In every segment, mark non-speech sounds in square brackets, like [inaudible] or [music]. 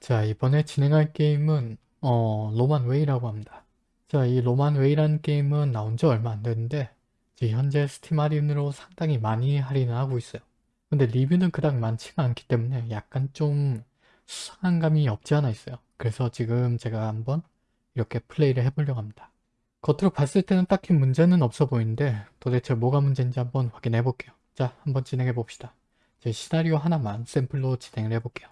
자 이번에 진행할 게임은 어 Roman Way라고 합니다. 자 이 Roman Way라는 게임은 나온 지 얼마 안 됐는데 지금 현재 스팀 할인으로 상당히 많이 할인을 하고 있어요. 근데 리뷰는 그닥 많지가 않기 때문에 약간 좀 수상한 감이 없지 않아 있어요. 그래서 지금 제가 한번 이렇게 플레이를 해보려고 합니다. 겉으로 봤을 때는 딱히 문제는 없어 보이는데 도대체 뭐가 문제인지 한번 확인해 볼게요. 자 한번 진행해 봅시다. 제 시나리오 하나만 샘플로 진행을 해볼게요.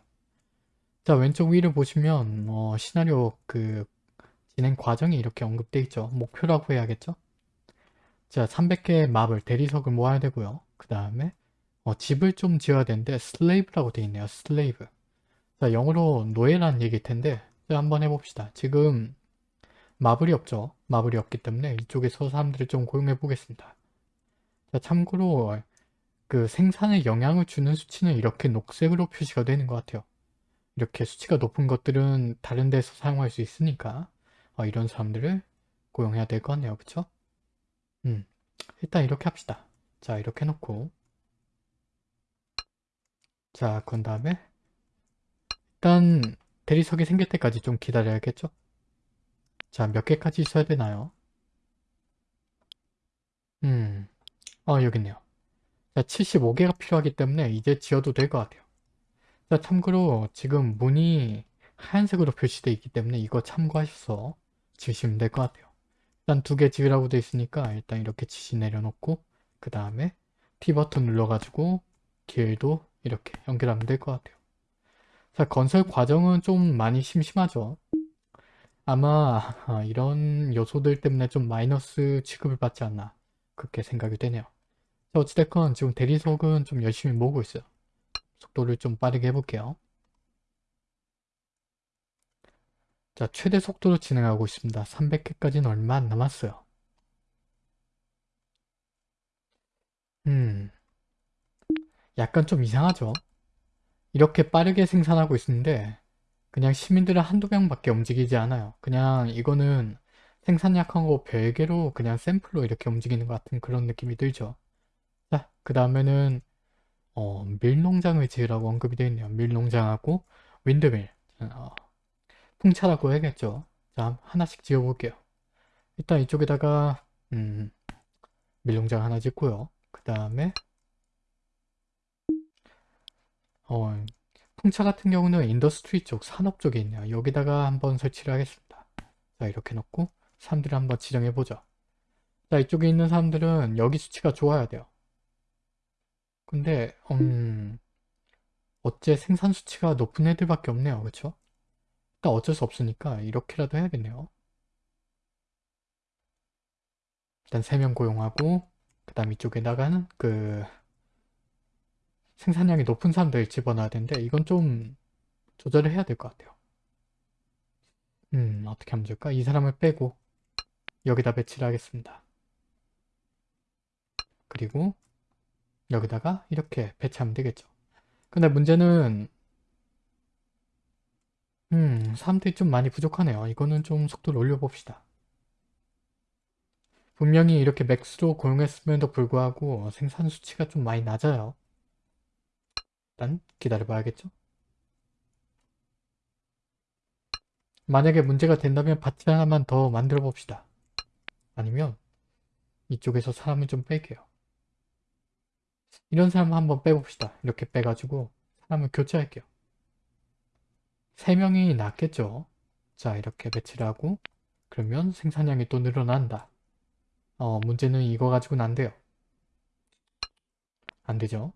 자 왼쪽 위를 보시면 어, 시나리오 그 진행 과정이 이렇게 언급되어 있죠. 목표라고 해야겠죠. 자 300개의 marble 대리석을 모아야 되고요. 그 다음에 어, 집을 좀 지어야 되는데 slave라고 되어 있네요. slave 자 영어로 노예라는 얘기일 텐데 자, 한번 해봅시다. 지금 marble이 없죠. marble이 없기 때문에 이쪽에서 사람들을 좀 고용해 보겠습니다. 자 참고로 그 생산에 영향을 주는 수치는 이렇게 녹색으로 표시가 되는 것 같아요. 이렇게 수치가 높은 것들은 다른 데서 사용할 수 있으니까 어, 이런 사람들을 고용해야 될 것 같네요. 그쵸? 음, 일단 이렇게 합시다. 자 이렇게 해놓고 자 그런 다음에 일단 대리석이 생길 때까지 좀 기다려야겠죠? 자 몇 개까지 있어야 되나요? 음, 어 여기 있네요. 자 75개가 필요하기 때문에 이제 지어도 될 것 같아요. 자, 참고로 지금 문이 하얀색으로 표시되어 있기 때문에 이거 참고하셔서 지으시면 될 것 같아요. 일단 두 개 지으라고 되어 있으니까 일단 이렇게 지시 내려놓고 그 다음에 T버튼 눌러가지고 길도 이렇게 연결하면 될 것 같아요. 자, 건설 과정은 좀 많이 심심하죠. 아마 [laughs] 이런 요소들 때문에 좀 마이너스 취급을 받지 않나 그렇게 생각이 되네요. 자, 어찌됐건 지금 대리석은 좀 열심히 모으고 있어요. 속도를 좀 빠르게 해볼게요. 자, 최대 속도로 진행하고 있습니다. 300개까지는 얼마 안 남았어요. 음, 약간 좀 이상하죠? 이렇게 빠르게 생산하고 있는데 그냥 시민들은 한두 명밖에 움직이지 않아요. 그냥 이거는 생산약한 거 별개로 그냥 샘플로 이렇게 움직이는 것 같은 그런 느낌이 들죠. 자, 그 다음에는 어, 밀농장을 지으라고 언급이 되어 있네요. 밀농장하고 윈드밀 어, 풍차라고 해야겠죠. 자 하나씩 지어볼게요. 일단 이쪽에다가 음, 밀농장 하나 짓고요. 그 다음에 어, 풍차 같은 경우는 industry 쪽, 산업 쪽에 있네요. 여기다가 한번 설치를 하겠습니다. 자 이렇게 놓고 사람들을 한번 지정해보죠. 자 이쪽에 있는 사람들은 여기 수치가 좋아야 돼요. 근데 음 어째 생산 수치가 높은 애들밖에 없네요. 그쵸? 일단 어쩔 수 없으니까 이렇게라도 해야겠네요. 일단 3명 고용하고 그 다음 이쪽에다가는 그 생산량이 높은 사람들 집어넣어야 되는데 이건 좀 조절을 해야 될 것 같아요. 음 어떻게 하면 좋을까? 이 사람을 빼고 여기다 배치를 하겠습니다. 그리고 여기다가 이렇게 배치하면 되겠죠. 근데 문제는 음 사람들이 좀 많이 부족하네요. 이거는 좀 속도를 올려봅시다. 분명히 이렇게 맥스로 고용했음에도 불구하고 생산 수치가 좀 많이 낮아요. 일단 기다려봐야겠죠. 만약에 문제가 된다면 밭을 하나만 더 만들어 봅시다. 아니면 이쪽에서 사람을 좀 뺄게요. 이런 사람 한번 빼봅시다. 이렇게 빼가지고 사람을 교체할게요. 3명이 낫겠죠. 자 이렇게 배치를 하고 그러면 생산량이 또 늘어난다. 어 문제는 이거 가지고는 안 돼요. 안 되죠.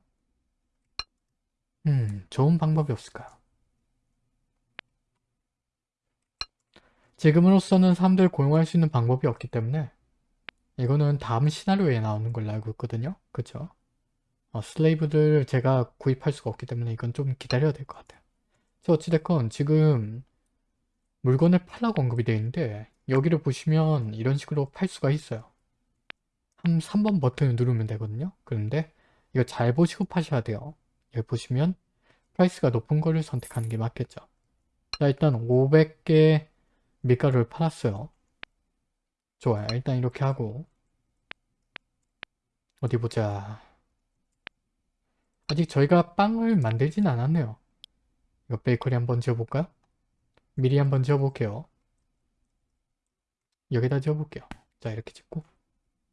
음 좋은 방법이 없을까요? 지금으로서는 사람들 고용할 수 있는 방법이 없기 때문에 이거는 다음 시나리오에 나오는 걸로 알고 있거든요. 그쵸? 어, 슬레이브들 제가 구입할 수가 없기 때문에 이건 좀 기다려야 될 것 같아요. 자 어찌됐건 지금 물건을 팔라고 언급이 되어 있는데 여기를 보시면 이런 식으로 팔 수가 있어요. 한 3번 버튼을 누르면 되거든요. 그런데 이거 잘 보시고 파셔야 돼요. 여기 보시면 price가 높은 거를 선택하는 게 맞겠죠. 자 일단 500개 밀가루를 팔았어요. 좋아요. 일단 이렇게 하고 어디 보자. 아직 저희가 빵을 만들진 않았네요. 이거 베이커리 한번 지어볼까요? 미리 한번 지어볼게요. 여기다 지어볼게요. 자 이렇게 짓고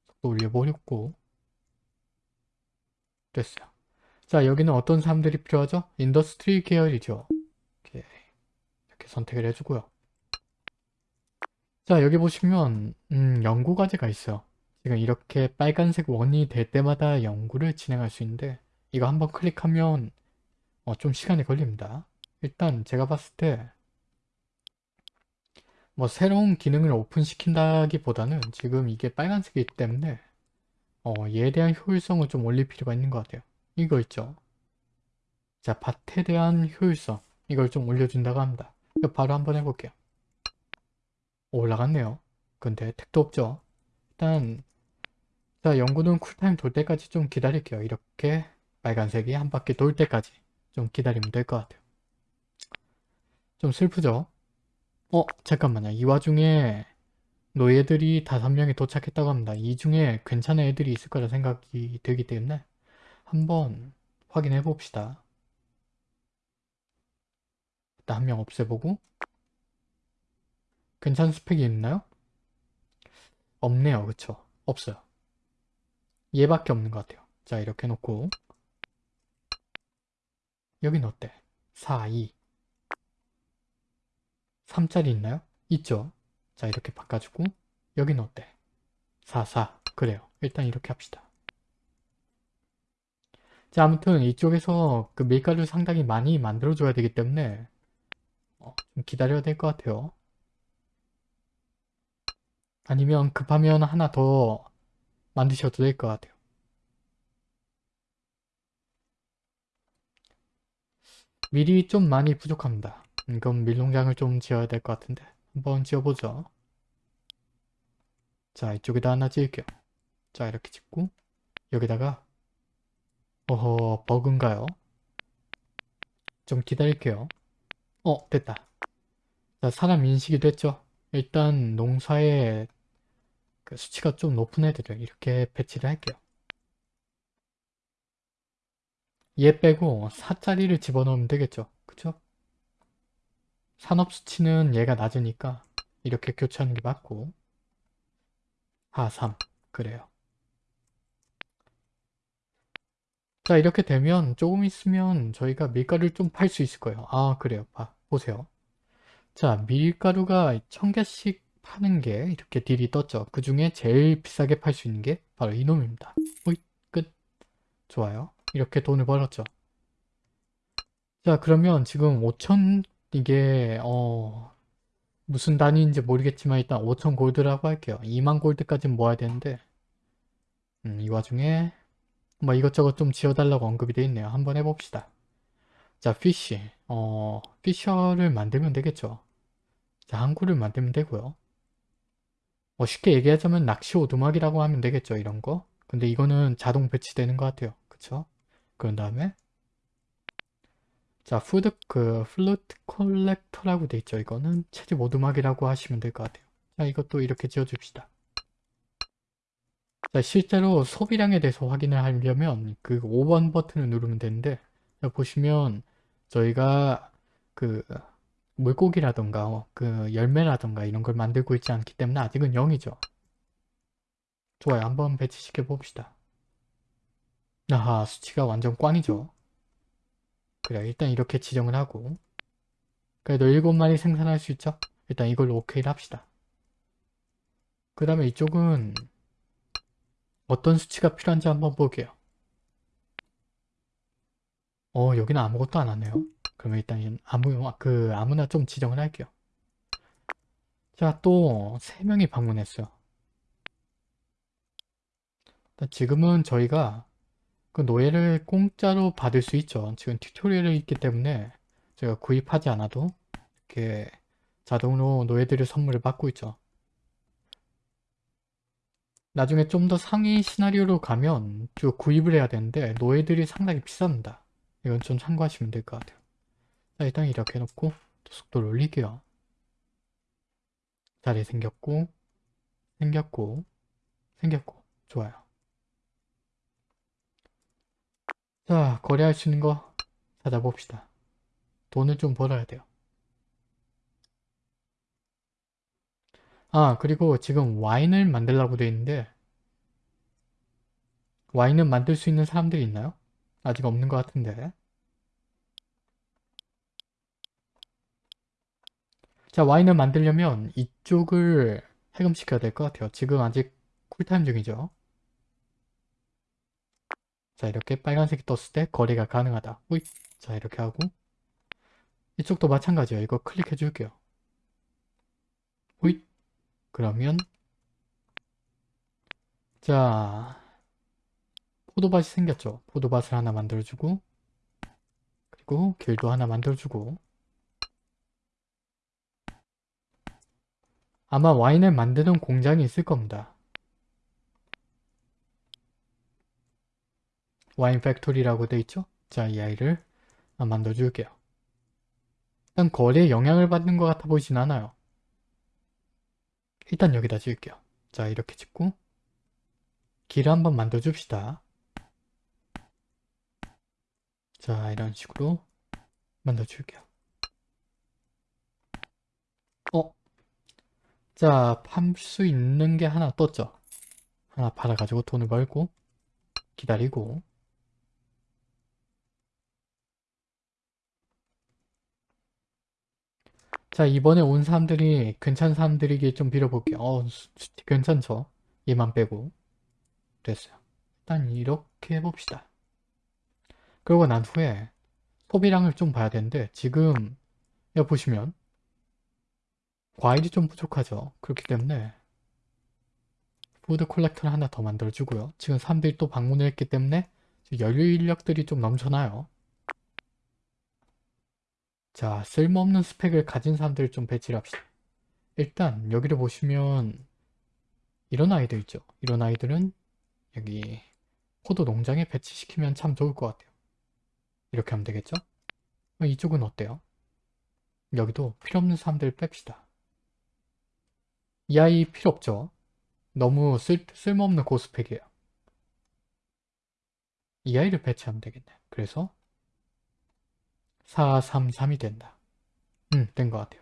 속도 올려보려고 됐어요. 자 여기는 어떤 사람들이 필요하죠? industry 계열이죠. 이렇게, 이렇게 선택을 해주고요. 자 여기 보시면 음, 연구 과제가 있어요. 지금 이렇게 빨간색 원이 될 때마다 연구를 진행할 수 있는데 이거 한번 클릭하면 어, 좀 시간이 걸립니다. 일단 제가 봤을 때 뭐 새로운 기능을 오픈시킨다기보다는 지금 이게 빨간색이기 때문에 어, 얘에 대한 효율성을 좀 올릴 필요가 있는 것 같아요. 이거 있죠. 자, 밭에 대한 효율성 이걸 좀 올려준다고 합니다. 바로 한번 해볼게요. 올라갔네요. 근데 택도 없죠. 일단 자 연구는 쿨타임 돌 때까지 좀 기다릴게요. 이렇게 빨간색이 한 바퀴 돌 때까지 좀 기다리면 될 것 같아요. 좀 슬프죠? 어 잠깐만요. 이 와중에 노예들이 다섯 명이 도착했다고 합니다. 이 중에 괜찮은 애들이 있을 거라 생각이 들기 때문에 한번 확인해 봅시다. 일단 한 명 없애보고 괜찮은 스펙이 있나요? 없네요. 그쵸? 없어요. 얘밖에 없는 것 같아요. 자 이렇게 놓고 여긴 어때? 4, 2 3짜리 있나요? 있죠? 자 이렇게 바꿔주고 여긴 어때? 4, 4 그래요. 일단 이렇게 합시다. 자 아무튼 이쪽에서 그 밀가루 상당히 많이 만들어 줘야 되기 때문에 어, 좀 기다려야 될 것 같아요. 아니면 급하면 하나 더 만드셔도 될 것 같아요. 밀이 좀 많이 부족합니다. 이건 밀농장을 좀 지어야 될 것 같은데 한번 지어보죠. 자 이쪽에다 하나 지을게요. 자 이렇게 짓고 여기다가 어허 버그인가요? 좀 기다릴게요. 어 됐다. 자 사람 인식이 됐죠? 일단 농사에 그 수치가 좀 높은 애들을 이렇게 배치를 할게요. 얘 빼고 4짜리를 집어넣으면 되겠죠. 그쵸? 산업 수치는 얘가 낮으니까 이렇게 교체하는 게 맞고 하 3. 그래요. 자 이렇게 되면 조금 있으면 저희가 밀가루를 좀 팔 수 있을 거예요. 아 그래요. 봐 보세요. 자 밀가루가 1000개씩 파는 게 이렇게 딜이 떴죠. 그 중에 제일 비싸게 팔 수 있는 게 바로 이놈입니다. 오이, 끝. 좋아요. 이렇게 돈을 벌었죠. 자 그러면 지금 5천 이게 어 무슨 단위인지 모르겠지만 일단 5천 골드라고 할게요. 2만 골드까지 모아야 되는데 음, 이 와중에 뭐 이것저것 좀 지어달라고 언급이 돼 있네요. 한번 해봅시다. 자 피쉬 어 피셔를 만들면 되겠죠. 자 항구를 만들면 되고요. 뭐 쉽게 얘기하자면 낚시 오두막이라고 하면 되겠죠 이런 거 근데 이거는 자동 배치되는 것 같아요 그쵸 그런 다음에 자 food 그 fruit collector라고 돼 있죠 이거는 채집 오두막이라고 하시면 될 것 같아요 자 이것도 이렇게 지어줍시다 자 실제로 소비량에 대해서 확인을 하려면 그 5번 버튼을 누르면 되는데 보시면 저희가 그 물고기라던가 어, 그 열매라던가 이런 걸 만들고 있지 않기 때문에 아직은 0이죠. 좋아요. 한번 배치시켜 봅시다. 아하 수치가 완전 꽝이죠. 그래 일단 이렇게 지정을 하고 그래도 7마리 생산할 수 있죠? 일단 이걸로 오케이를 합시다. 그 다음에 이쪽은 어떤 수치가 필요한지 한번 볼게요. 어 여기는 아무것도 안 하네요. 그러면 일단 아무, 그 아무나 좀 지정을 할게요. 자, 또 3명이 방문했어요. 지금은 저희가 그 노예를 공짜로 받을 수 있죠. 지금 튜토리얼이 있기 때문에 제가 구입하지 않아도 이렇게 자동으로 노예들의 선물을 받고 있죠. 나중에 좀 더 상위 시나리오로 가면 쭉 구입을 해야 되는데 노예들이 상당히 비쌉니다. 이건 좀 참고하시면 될 것 같아요. 자 일단 이렇게 해놓고 속도를 올릴게요. 자리 생겼고 생겼고 생겼고 좋아요. 자 거래할 수 있는 거 찾아봅시다. 돈을 좀 벌어야 돼요. 아 그리고 지금 와인을 만들라고 돼 있는데 와인은 만들 수 있는 사람들이 있나요? 아직 없는 것 같은데 자 와인을 만들려면 이쪽을 해금시켜야 될 것 같아요. 지금 아직 쿨타임 중이죠. 자 이렇게 빨간색이 떴을 때 거래가 가능하다. 호잇. 자 이렇게 하고 이쪽도 마찬가지예요. 이거 클릭해 줄게요. 호잇. 그러면 자 포도밭이 생겼죠. 포도밭을 하나 만들어주고 그리고 길도 하나 만들어주고 아마 와인을 만드는 공장이 있을 겁니다. 와인 factory라고 돼 있죠? 자, 이 아이를 만들어 줄게요. 일단 거리에 영향을 받는 것 같아 보이진 않아요. 일단 여기다 지을게요. 자, 이렇게 짓고 길을 한번 만들어 줍시다. 자, 이런 식으로 만들어 줄게요. 어? 자, 팔 수 있는 게 하나 떴죠? 하나 팔아가지고 돈을 벌고 기다리고 자 이번에 온 사람들이 괜찮은 사람들이길 좀 빌어볼게요. 어 괜찮죠? 얘만 빼고 됐어요. 일단 이렇게 해봅시다. 그러고 난 후에 소비량을 좀 봐야 되는데 지금 여기 보시면 과일이 좀 부족하죠. 그렇기 때문에 푸드 콜렉터를 하나 더 만들어주고요. 지금 사람들이 또 방문을 했기 때문에 연료 인력들이 좀 넘쳐나요. 자, 쓸모없는 스펙을 가진 사람들을 좀 배치를 합시다. 일단 여기를 보시면 이런 아이들 있죠. 이런 아이들은 여기 포도 농장에 배치시키면 참 좋을 것 같아요. 이렇게 하면 되겠죠? 어, 이쪽은 어때요? 여기도 필요 없는 사람들 뺍시다. 이 아이 필요 없죠? 너무 쓸, 쓸모없는 고스펙이에요. 이 아이를 배치하면 되겠네. 그래서 433이 된다. 음, 된 것 같아요.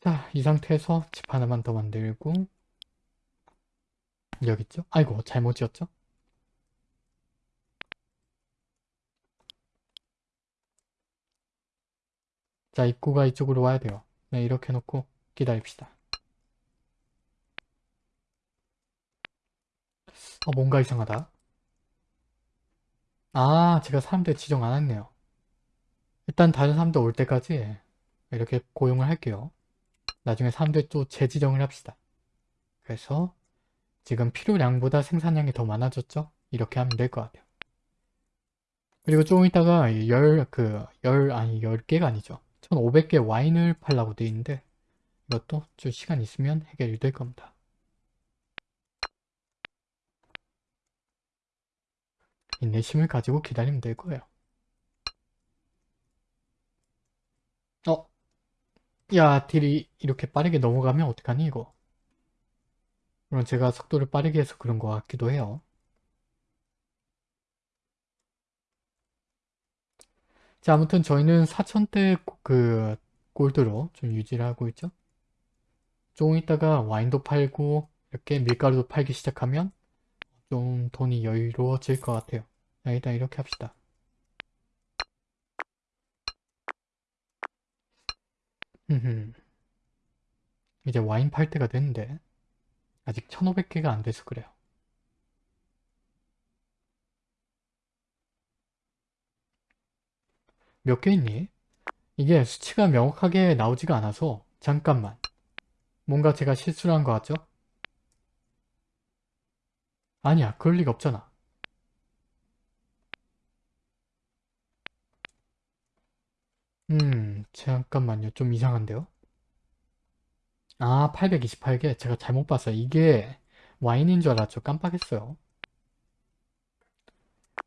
자, 이 상태에서 집 하나만 더 만들고 여기 있죠? 아이고, 잘못 지었죠? 자, 입구가 이쪽으로 와야 돼요. 네, 이렇게 놓고 기다립시다. 어, 뭔가 이상하다. 아, 제가 사람들 지정 안 했네요. 일단 다른 사람들 올 때까지 이렇게 고용을 할게요. 나중에 사람들 또 재지정을 합시다. 그래서 지금 필요량보다 생산량이 더 많아졌죠? 이렇게 하면 될 것 같아요. 그리고 조금 있다가 열, 그, 열, 아니, 10개가 아니죠. 1500개 와인을 팔라고 돼 있는데 이것도 좀 시간 있으면 해결이 될 겁니다. 인내심을 가지고 기다리면 될 거예요. 어? 야, 딜이 이렇게 빠르게 넘어가면 어떡하니 이거? 물론 제가 속도를 빠르게 해서 그런 것 같기도 해요. 자, 아무튼 저희는 4천대 그 골드로 좀 유지를 하고 있죠. 조금 있다가 와인도 팔고 이렇게 밀가루도 팔기 시작하면 좀 돈이 여유로워질 것 같아요. 자, 일단 이렇게 합시다. 이제 와인 팔 때가 됐는데 아직 1500개가 안 돼서 그래요. 몇 개 있니? 이게 수치가 명확하게 나오지가 않아서 잠깐만 뭔가 제가 실수를 한것 같죠? 아니야 그럴 리가 없잖아 음 잠깐만요. 좀 이상한데요? 아 828개. 제가 잘못 봤어요. 이게 와인인 줄 알았죠. 깜빡했어요.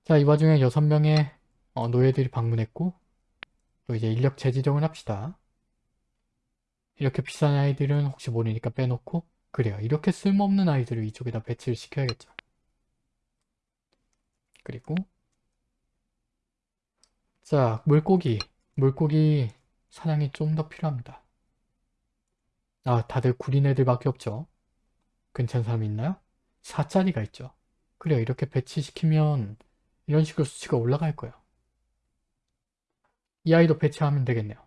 자 이 와중에 6명의 어, 노예들이 방문했고 또 이제 인력 재지정을 합시다. 이렇게 비싼 아이들은 혹시 모르니까 빼놓고 그래요. 이렇게 쓸모없는 아이들을 이쪽에다 배치를 시켜야겠죠. 그리고 자 물고기. 물고기 사냥이 좀 더 필요합니다 아 다들 구린 애들밖에 없죠. 괜찮은 사람 있나요? 4짜리가 있죠. 그래요 이렇게 배치시키면 이런 식으로 수치가 올라갈 거예요. 이 아이도 배치하면 되겠네요.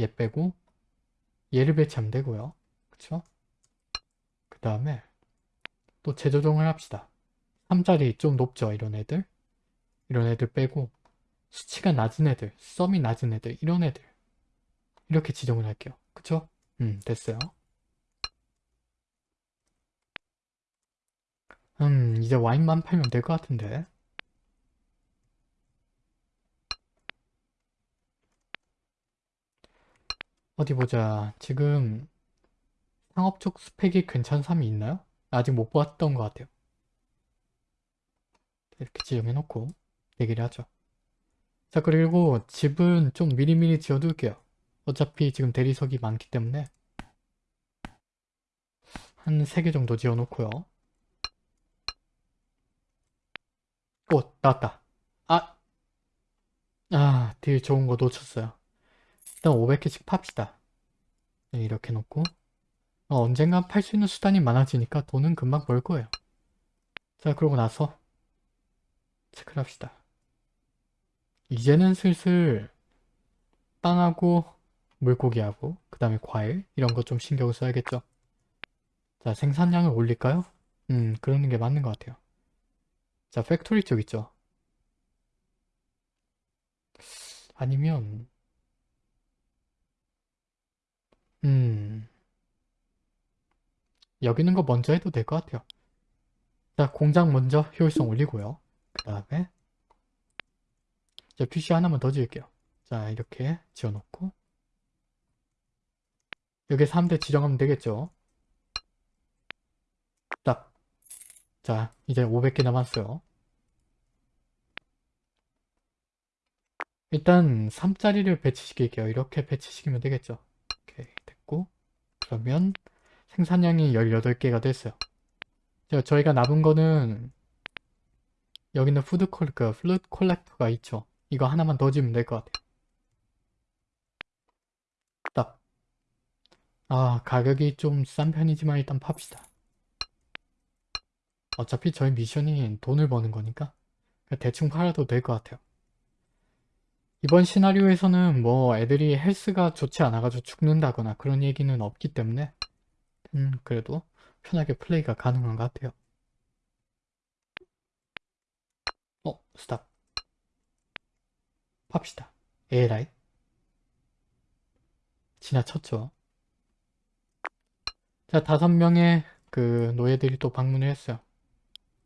얘 빼고 얘를 배치하면 되고요. 그쵸? 그 다음에 또 재조정을 합시다. 3짜리 좀 높죠 이런 애들 이런 애들 빼고 수치가 낮은 애들 썸이 낮은 애들 이런 애들 이렇게 지정을 할게요. 그쵸? 음 됐어요. 음 이제 와인만 팔면 될 것 같은데 어디 보자 지금 상업 쪽 스펙이 괜찮은 사람이 있나요? 아직 못 봤던 것 같아요 이렇게 지정해 놓고 얘기를 하죠 자 그리고 집은 좀 미리미리 지어둘게요 어차피 지금 대리석이 많기 때문에 한 3개 정도 지어 놓고요 오 나왔다 아! 아, 딜 좋은 거 놓쳤어요. 일단 500개씩 팝시다. 네, 이렇게 놓고 어, 언젠간 팔 수 있는 수단이 많아지니까 돈은 금방 벌 거예요. 자, 그러고 나서 체크를 합시다. 이제는 슬슬 빵하고 물고기하고 그 다음에 과일 이런 거 좀 신경 써야겠죠. 자, 생산량을 올릴까요? 음, 그러는 게 맞는 것 같아요. 자, factory 쪽 있죠. 아니면 음 여기 있는 거 먼저 해도 될 것 같아요. 자 공장 먼저 효율성 올리고요. 그 다음에 자 PC 하나만 더 지을게요. 자 이렇게 지어놓고 여기 3대 지정하면 되겠죠. 딱. 자 이제 500개 남았어요. 일단 3짜리를 배치시킬게요. 이렇게 배치시키면 되겠죠. 오케이 됐고 그러면 생산량이 18개가 됐어요. 자, 저희가 남은 거는 여기는 food coll, 그 fruit collector가 있죠. 이거 하나만 더 지으면 될 것 같아요. 딱. 아 가격이 좀 싼 편이지만 일단 팝시다. 어차피 저희 미션이 돈을 버는 거니까 대충 팔아도 될 것 같아요. 이번 시나리오에서는 뭐 애들이 health가 좋지 않아가지고 죽는다거나 그런 얘기는 없기 때문에 음 그래도 편하게 플레이가 가능한 것 같아요. 어 stop 팝시다. 에라이 지나쳤죠. 자 다섯 명의 그 노예들이 또 방문을 했어요.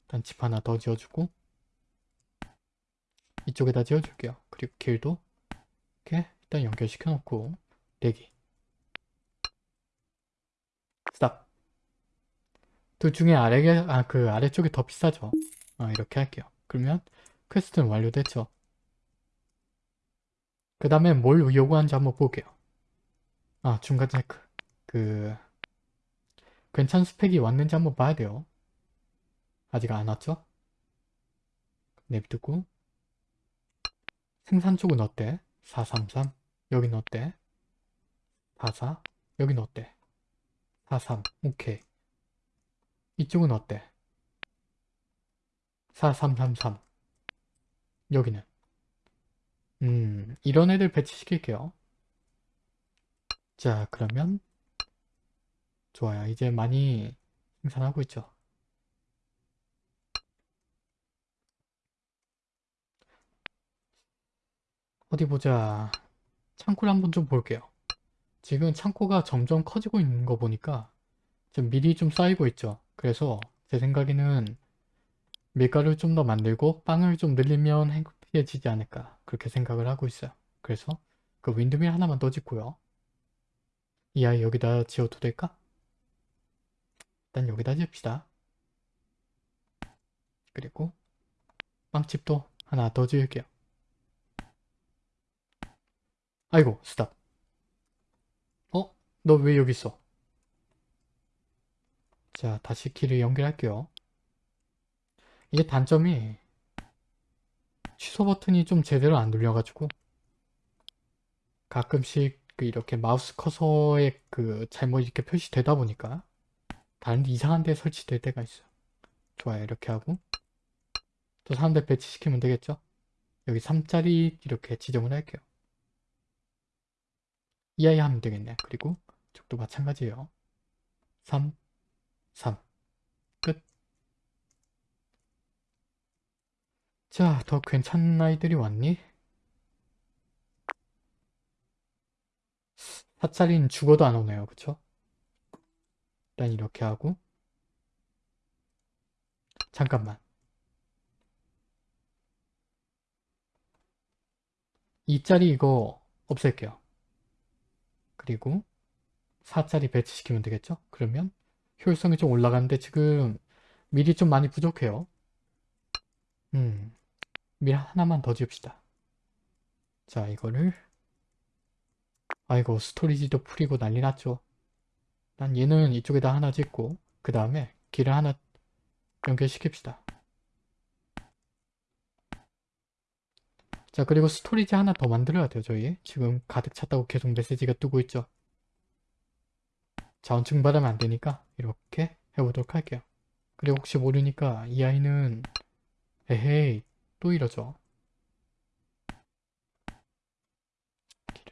일단 집 하나 더 지어주고 이쪽에다 지어줄게요. 그리고 길도 이렇게 일단 연결시켜 놓고 대기 stop 둘 중에 아래게 아그 아래쪽이 더 비싸죠. 아 이렇게 할게요. 그러면 quest는 완료됐죠. 그 다음에 뭘 요구하는지 한번 볼게요. 아 중간 체크 그 괜찮은 스펙이 왔는지 한번 봐야 돼요. 아직 안 왔죠? 내비두고 생산 쪽은 어때? 433 여긴 어때? 44 여긴 어때? 43 오케이 이쪽은 어때? 4333 여기는 음 이런 애들 배치시킬게요 자 그러면 좋아요 이제 많이 생산하고 있죠 어디 보자. 창고를 한번 좀 볼게요. 지금 창고가 점점 커지고 있는 거 보니까 좀 밀이 좀 쌓이고 있죠. 그래서 제 생각에는 밀가루를 좀 더 만들고 빵을 좀 늘리면 행복해지지 않을까 그렇게 생각을 하고 있어요. 그래서 그 윈드밀 하나만 더 짓고요. 이 아이 여기다 지어도 될까? 일단 여기다 지읍시다. 그리고 빵집도 하나 더 지을게요. 아이고 stop 어? 너 왜 여기 있어? 자 다시 길을 연결할게요 이게 단점이 취소 버튼이 좀 제대로 안 눌려가지고 가끔씩 그 이렇게 마우스 커서에 그 잘못 이렇게 표시되다 보니까 다른 데 이상한 데 설치될 때가 있어요. 좋아요. 이렇게 하고 또 사람들 배치시키면 되겠죠? 여기 3짜리 이렇게 지정을 할게요. 이 아이 하면 되겠네. 그리고 이쪽도 마찬가지예요. 3, 3. 끝. 자, 더 괜찮은 아이들이 왔니? 4짜리는 죽어도 안 오네요. 그쵸? 일단 이렇게 하고 잠깐만 2짜리 이거 없앨게요. 그리고 4짜리 배치시키면 되겠죠? 그러면 효율성이 좀 올라가는데 지금 미리 좀 많이 부족해요. 음, 미리 하나만 더 지읍시다. 자, 이거를 아이고 storage도 full이고 난리 났죠. 난 얘는 이쪽에다 하나 짓고 그 다음에 길을 하나 연결시킵시다. 자 그리고 storage 하나 더 만들어야 돼요 저희 지금 가득 찼다고 계속 메시지가 뜨고 있죠 자원 증발하면 안 되니까 이렇게 해보도록 할게요 그리고 혹시 모르니까 이 아이는 에헤이 또 이러죠.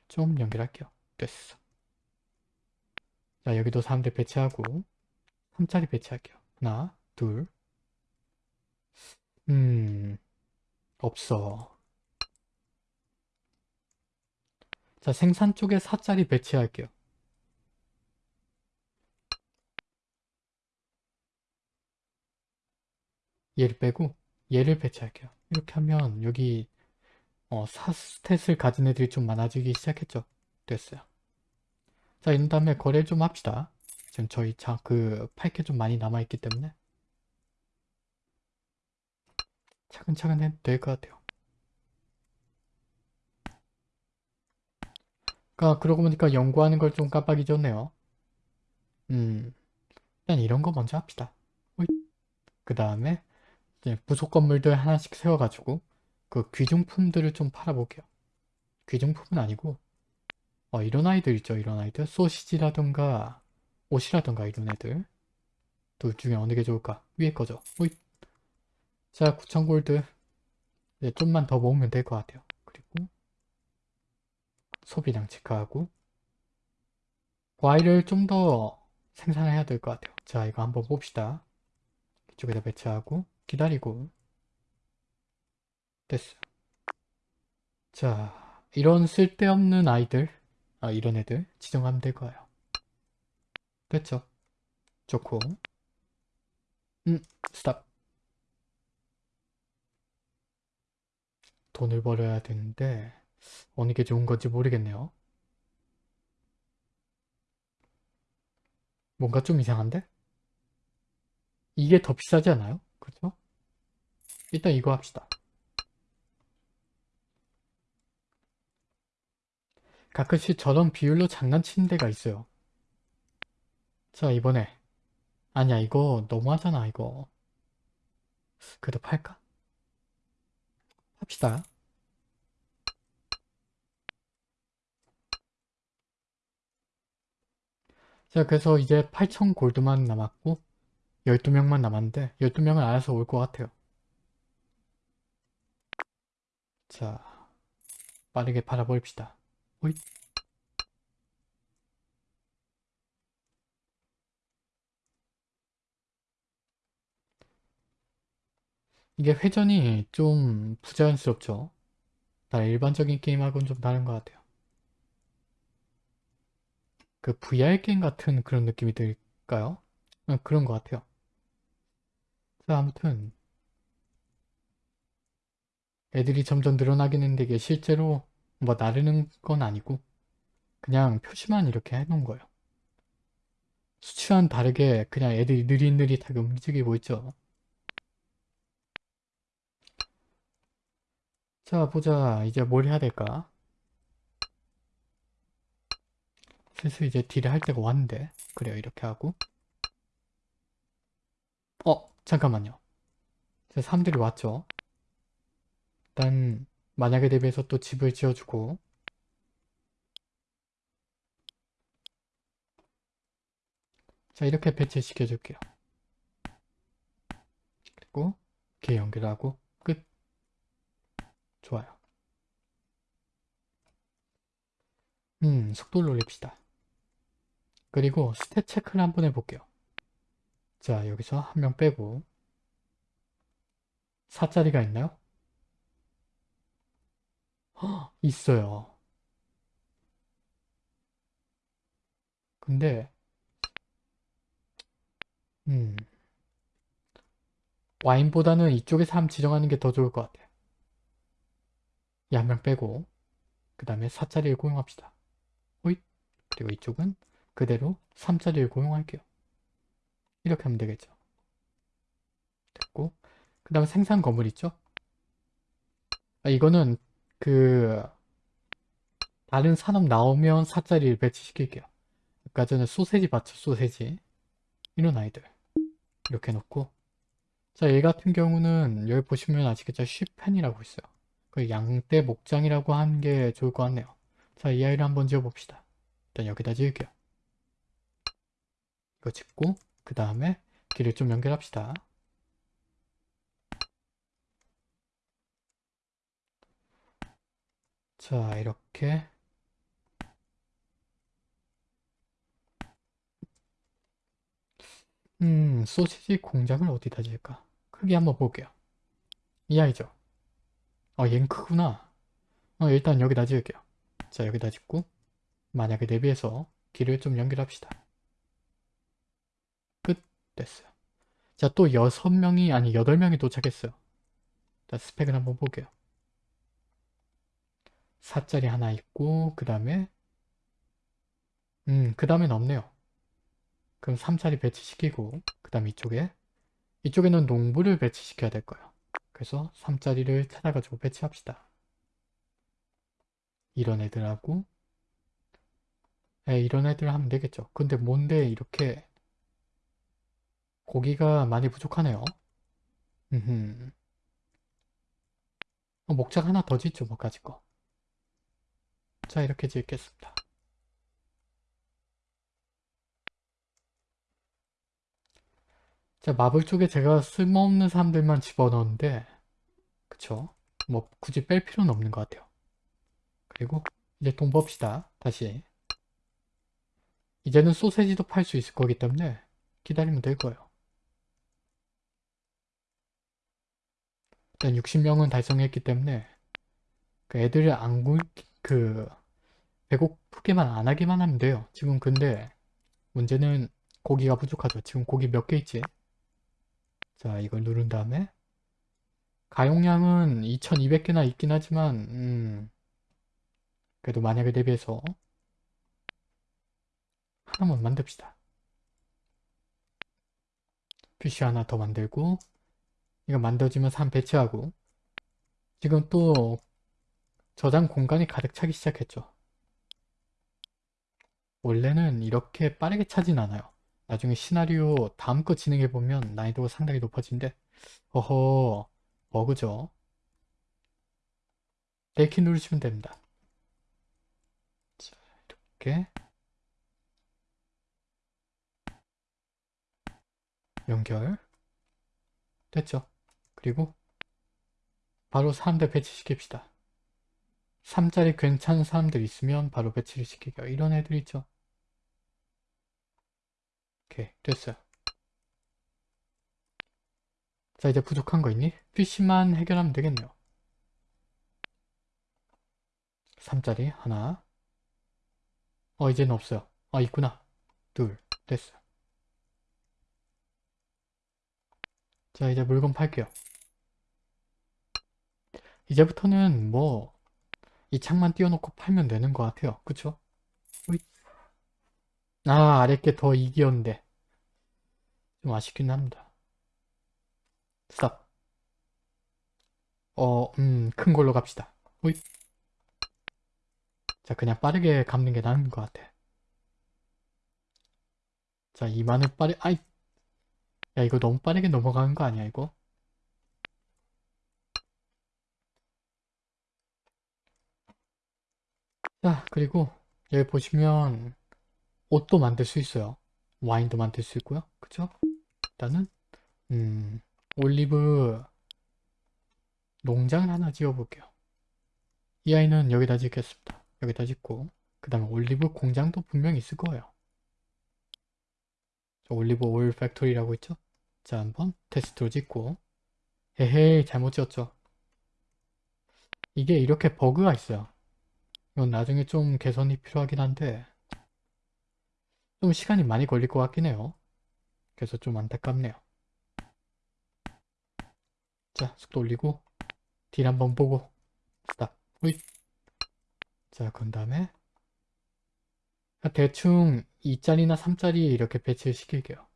좀 연결할게요. 됐어. 자 여기도 사람들 배치하고 3짜리 배치할게요. 하나 둘 음 없어. 자 생산 쪽에 4짜리 배치할게요. 얘를 빼고 얘를 배치할게요 이렇게 하면 여기 어, 4스탯을 가진 애들이 좀 많아지기 시작했죠. 됐어요. 자 이런 다음에 거래를 좀 합시다. 지금 저희 자그 팔게 좀 많이 남아있기 때문에. 차근차근 해도 될 것 같아요. 아, 그러고 보니까 연구하는 걸 좀 깜빡 잊었네요. 음, 일단 이런 거 먼저 합시다. 그 다음에 부속 건물들 하나씩 세워가지고 그 귀중품들을 좀 팔아볼게요. 귀중품은 아니고 어, 이런 아이들 있죠. 이런 아이들. 소시지라던가 옷이라던가 이런 애들. 둘 중에 어느 게 좋을까? 위에 거죠. 오이. 자, 9,000골드. 이제 좀만 더 모으면 될 것 같아요. 그리고 소비량 체크하고 과일을 좀 더 생산해야 될 것 같아요. 자 이거 한번 봅시다. 이쪽에다 배치하고 기다리고 됐어요. 자 이런 쓸데없는 아이들 아 이런 애들 지정하면 될 거예요. 됐죠? 좋고 음 스탑 돈을 벌어야 되는데 어느 게 좋은 건지 모르겠네요. 뭔가 좀 이상한데? 이게 더 비싸지 않아요? 그렇죠? 일단 이거 합시다. 가끔씩 저런 비율로 장난치는 데가 있어요. 자 이번에 아니야 이거 너무하잖아 이거 그래도 팔까? 합시다. 자 그래서 이제 8,000 골드만 남았고 12명만 남았는데 12명은 알아서 올 것 같아요. 자 빠르게 팔아봅시다. 호잇. 이게 회전이 좀 부자연스럽죠. 다 일반적인 게임하고는 좀 다른 것 같아요. 그 VR 게임 같은 그런 느낌이 들까요? 어, 그런 것 같아요. 자, 아무튼 애들이 점점 늘어나긴 했는데 이게 실제로 뭐 나르는 건 아니고 그냥 표시만 이렇게 해놓은 거예요. 수치와는 다르게 그냥 애들이 느릿느릿하게 움직이고 있죠. 자 보자. 이제 뭘 해야 될까? 슬슬 이제 딜을 할 때가 왔는데. 그래요 이렇게 하고. 어 잠깐만요. 제 사람들이 왔죠 일단 만약에 대비해서 또 집을 지어주고. 자 이렇게 배치시켜 줄게요. 그리고 이렇게 연결하고 끝. 좋아요. 음 속도를 올립시다. 그리고 스탯 체크를 한번 해볼게요. 자 여기서 한 명 빼고. 4짜리가 있나요? 허, 있어요. 근데 음 와인보다는 이쪽에서 함 지정하는 게 더 좋을 것 같아요. 이 한 명 빼고 그 다음에 4짜리를 고용합시다. 호잇 그리고 이쪽은 그대로 3짜리를 고용할게요. 이렇게 하면 되겠죠. 됐고 그 다음에 생산 건물 있죠? 아, 이거는 그 다른 산업 나오면 4짜리를 배치시킬게요. 아까 전에 소세지 봤죠? 소세지 이런 아이들 이렇게 놓고 자, 얘 같은 경우는 여기 보시면 아시겠죠? 쉬펜이라고 있어요. 그 양떼 목장이라고 하는 게 좋을 것 같네요. 자, 이 아이를 한번 지어봅시다. 일단 여기다 지을게요. 이거 짓고 그 다음에 길을 좀 연결합시다. 자, 이렇게 음, 소시지 공장을 어디다 지을까? 크게 한번 볼게요. 이 아이죠? 어, 얜 크구나. 어, 일단 여기다 지을게요. 자, 여기다 짓고 만약에 대비해서 길을 좀 연결합시다. 끝. 됐어요. 자, 또 6명이 아니 8명이 도착했어요. 자, 스펙을 한번 볼게요. 4짜리 하나 있고 그 다음에 음, 그 다음엔 없네요. 그럼 3짜리 배치시키고 그 다음 이쪽에 이쪽에는 농부를 배치시켜야 될 거예요. 그래서 3짜리를 찾아가지고 배치합시다. 이런 애들하고 에, 이런 애들 하면 되겠죠. 근데 뭔데 이렇게 고기가 많이 부족하네요. 음흠. 어, 목장 하나 더 짓죠, 뭐 가지 거. 자, 이렇게 짓겠습니다. 자, 마블 쪽에 제가 쓸모없는 사람들만 집어넣었는데 그쵸? 뭐 굳이 뺄 필요는 없는 것 같아요. 그리고 이제 돈 봅시다. 다시. 이제는 소세지도 팔 수 있을 거기 때문에 기다리면 될 거예요. 일단 60명은 달성했기 때문에 그 애들을 안 굴, 그 배고프게만 안 하기만 하면 돼요. 지금 근데 문제는 고기가 부족하죠. 지금 고기 몇 개 있지? 자 이걸 누른 다음에 가용량은 2200개나 있긴 하지만 음, 그래도 만약에 대비해서 하나만 만듭시다. 퓨시 하나 더 만들고 이거 만들어지면 3 배치하고 지금 또 저장 공간이 가득 차기 시작했죠. 원래는 이렇게 빠르게 차진 않아요. 나중에 시나리오 다음 거 진행해보면 난이도가 상당히 높아진대. 어허 버그죠. 델키 누르시면 됩니다. 자, 이렇게 연결 됐죠. 그리고 바로 사람들 배치시킵시다. 3짜리 괜찮은 사람들 있으면 바로 배치를 시키게요. 이런 애들 있죠. 오케이 됐어요. 자 이제 부족한 거 있니? PC만 해결하면 되겠네요. 3짜리 하나 어 이제는 없어요. 아 있구나. 둘 됐어요. 자 이제 물건 팔게요. 이제부터는 뭐 이 창만 띄워놓고 팔면 되는 것 같아요. 그쵸? 아 아랫게 더 이기였는데 좀 아쉽긴 합니다. 스탑 어, 음, 큰 걸로 갑시다. 호잇. 자, 그냥 빠르게 감는 게 나은 것 같아. 자, 이만을 빠르, 아이! 야, 이거 너무 빠르게 넘어가는 거 아니야, 이거? 자, 그리고 여기 보시면 옷도 만들 수 있어요. 와인도 만들 수 있고요. 그쵸? 일단은 음, 올리브 농장을 하나 지어 볼게요. 이 아이는 여기다 짓겠습니다. 여기다 짓고 그 다음에 올리브 공장도 분명히 있을 거예요. 저 올리브 오일 factory라고 있죠? 자 한번 테스트로 짓고 헤헤이 잘못 지었죠. 이게 이렇게 버그가 있어요. 이건 나중에 좀 개선이 필요하긴 한데 좀 시간이 많이 걸릴 것 같긴 해요. 그래서 좀 안타깝네요. 자 속도 올리고 deal 한번 보고 stop 자 그런 다음에 대충 2짜리나 3짜리 이렇게 배치를 시킬게요.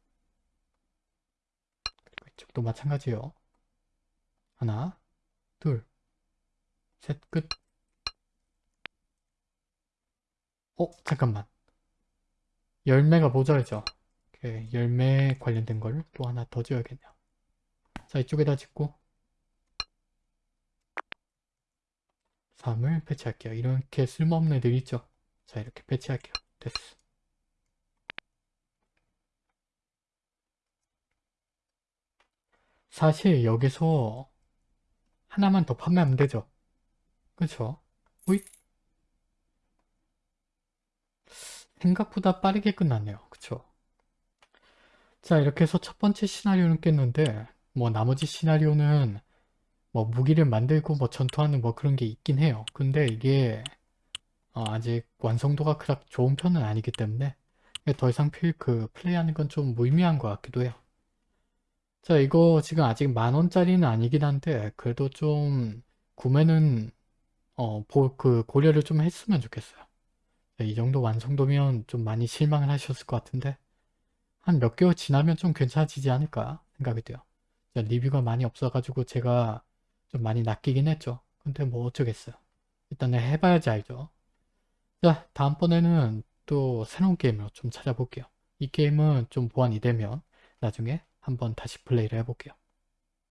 그리고 이쪽도 마찬가지요. 하나 둘 셋 끝. 어 잠깐만 열매가 모자르죠. 오케이, 열매 관련된 걸또 하나 더 지어야겠네요. 자 이쪽에다 짓고 3을 배치할게요. 이렇게 쓸모없는 애들 있죠? 자 이렇게 배치할게요. 됐어. 사실 여기서 하나만 더 판매하면 되죠. 그쵸? 호잇. 생각보다 빠르게 끝났네요. 그쵸? 자 이렇게 해서 첫 번째 시나리오는 깼는데 뭐 나머지 시나리오는 뭐 무기를 만들고 뭐 전투하는 뭐 그런 게 있긴 해요. 근데 이게 어, 아직 완성도가 그닥 좋은 편은 아니기 때문에 더 이상 필, 그 플레이하는 건 좀 무의미한 것 같기도 해요. 자 이거 지금 아직 만원짜리는 아니긴 한데 그래도 좀 구매는 어, 보, 그 고려를 좀 했으면 좋겠어요. 자, 이 정도 완성도면 좀 많이 실망을 하셨을 것 같은데 한 몇 개월 지나면 좀 괜찮아지지 않을까 생각이 돼요. 자, 리뷰가 많이 없어가지고 제가 좀 많이 낚이긴 했죠. 근데 뭐 어쩌겠어요. 일단은 해봐야지 알죠. 자, 다음번에는 또 새로운 게임으로 좀 찾아볼게요. 이 게임은 좀 보완이 되면 나중에 한번 다시 플레이를 해볼게요.